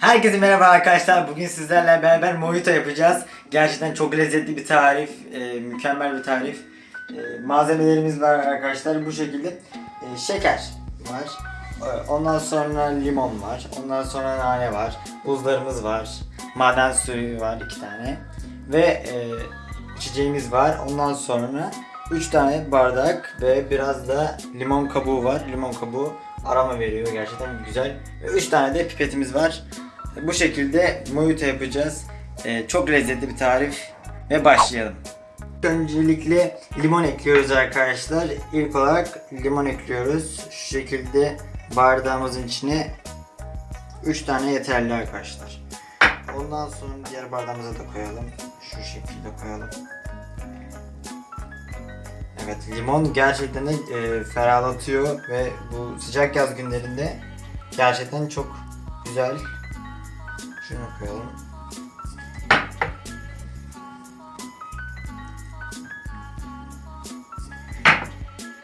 Herkese merhaba arkadaşlar. Bugün sizlerle beraber mojito yapacağız. Gerçekten çok lezzetli bir tarif, e, mükemmel bir tarif. E, malzemelerimiz var arkadaşlar bu şekilde. E, şeker var. E, ondan sonra limon var. Ondan sonra nane var. Buzlarımız var. Maden suyu var iki tane. Ve e, içeceğimiz var. Ondan sonra 3 tane bardak ve biraz da limon kabuğu var. Limon kabuğu aroma veriyor gerçekten güzel. Ve 3 tane de pipetimiz var. Bu şekilde mojito yapacağız. Ee, çok lezzetli bir tarif ve başlayalım. Öncelikle limon ekliyoruz arkadaşlar. İlk olarak limon ekliyoruz. Şu şekilde bardağımızın içine 3 tane yeterli arkadaşlar. Ondan sonra diğer bardağımıza da koyalım. Şu şekilde koyalım. Evet limon gerçekten de e, ferahlatıyor ve bu sıcak yaz günlerinde gerçekten çok güzel. Şunu koyalım.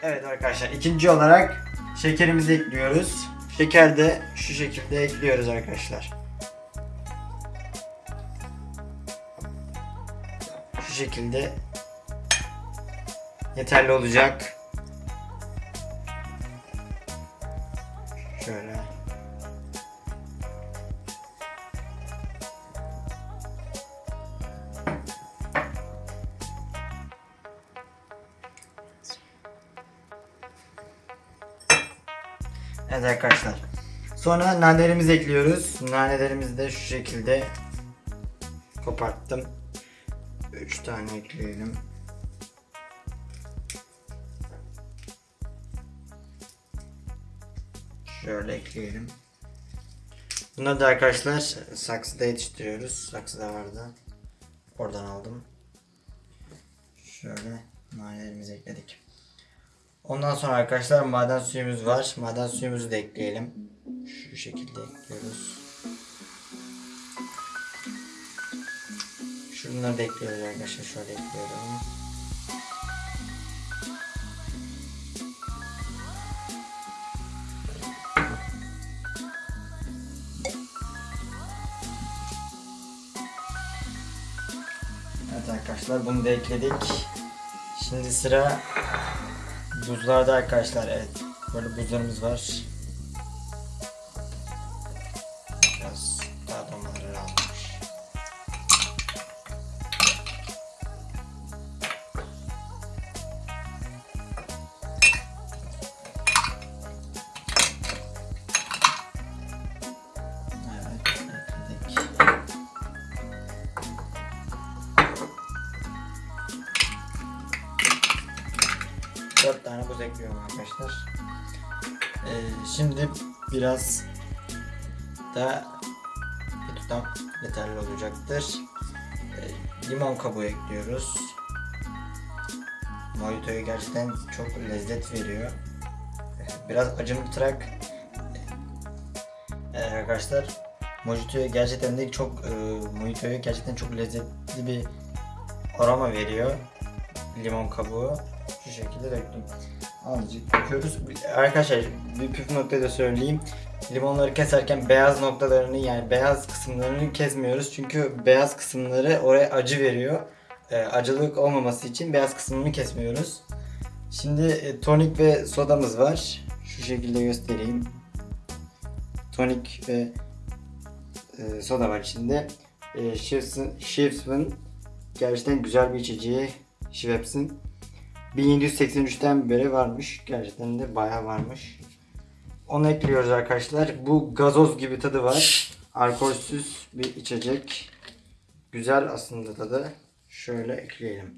Evet arkadaşlar ikinci olarak şekerimizi ekliyoruz. Şeker de şu şekilde ekliyoruz arkadaşlar. Şu şekilde yeterli olacak. Şöyle. Evet arkadaşlar. Sonra nanelerimizi ekliyoruz. Nanelerimizi de şu şekilde koparttım. 3 tane ekleyelim. Şöyle ekleyelim. Bunları da arkadaşlar saksıda yetiştiriyoruz. Saksıda vardı. Oradan aldım. Şöyle nanelerimizi ekledik. Ondan sonra arkadaşlar maden suyumuz var. Maden suyumuzu da ekleyelim. Şu şekilde ekliyoruz. Şunları da ekliyoruz arkadaşlar. Şöyle ekliyorum. Evet arkadaşlar bunu da ekledik. Şimdi sıra buzlarda arkadaşlar. Evet. Böyle buzlarımız var. 4 tane buz ekliyorum arkadaşlar. Ee, şimdi biraz daha bir tutam yeterli olacaktır. Ee, limon kabuğu ekliyoruz. Mojito'ya gerçekten çok lezzet veriyor. Ee, biraz acımtırak ee, arkadaşlar Mojito'ya gerçekten de çok e, Mojito'ya gerçekten çok lezzetli bir aroma veriyor limon kabuğu şu şekilde döktüm. Azıcık döküyoruz. Arkadaşlar bir püf nokta da söyleyeyim. Limonları keserken beyaz noktalarını yani beyaz kısımlarını kesmiyoruz. Çünkü beyaz kısımları oraya acı veriyor. E, acılık olmaması için beyaz kısmını kesmiyoruz. Şimdi e, tonik ve sodamız var. Şu şekilde göstereyim. Tonik ve e, soda var içinde. E, Schweppes'in gerçekten güzel bir içeceği. Schweppes'in 1783'ten beri varmış. Gerçekten de bayağı varmış. Onu ekliyoruz arkadaşlar. Bu gazoz gibi tadı var. Alkolsüz bir içecek. Güzel aslında tadı. Şöyle ekleyelim.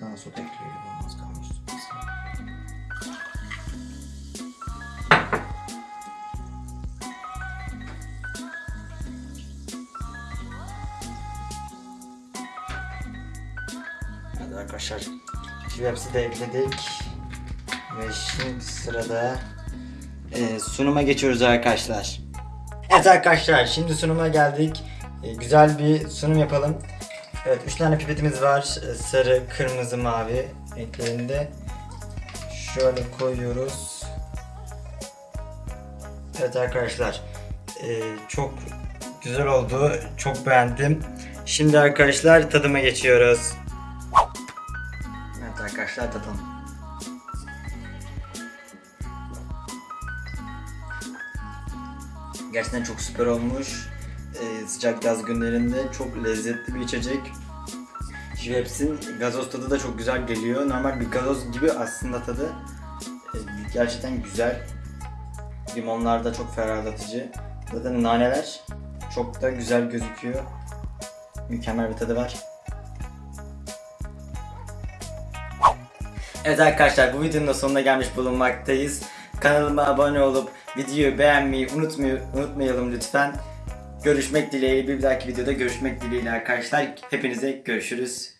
Daha soda ekleyelim. Olmaz kalmış. Arkadaşlar hepsi de ekledik. Ve şimdi sırada e, sunuma geçiyoruz arkadaşlar. Evet arkadaşlar şimdi sunuma geldik. E, güzel bir sunum yapalım. Evet 3 tane pipetimiz var. Ee, Sarı, kırmızı, mavi renklerinde. Şöyle koyuyoruz. Evet arkadaşlar. ee, çok güzel oldu. Çok beğendim. Şimdi arkadaşlar tadıma geçiyoruz. Arkadaşlar tadalım. Gerçekten çok süper olmuş. Ee, sıcak yaz günlerinde çok lezzetli bir içecek. Schweppes'in gazoz tadı da çok güzel geliyor. Normal bir gazoz gibi aslında tadı. Ee, gerçekten güzel. Limonlar da çok ferahlatıcı. Zaten naneler çok da güzel gözüküyor. Mükemmel bir tadı var. Evet arkadaşlar bu videonun da sonuna gelmiş bulunmaktayız. Kanalıma abone olup videoyu beğenmeyi unutmayalım lütfen. Görüşmek dileğiyle bir dahaki videoda görüşmek dileğiyle arkadaşlar. Hepinize görüşürüz.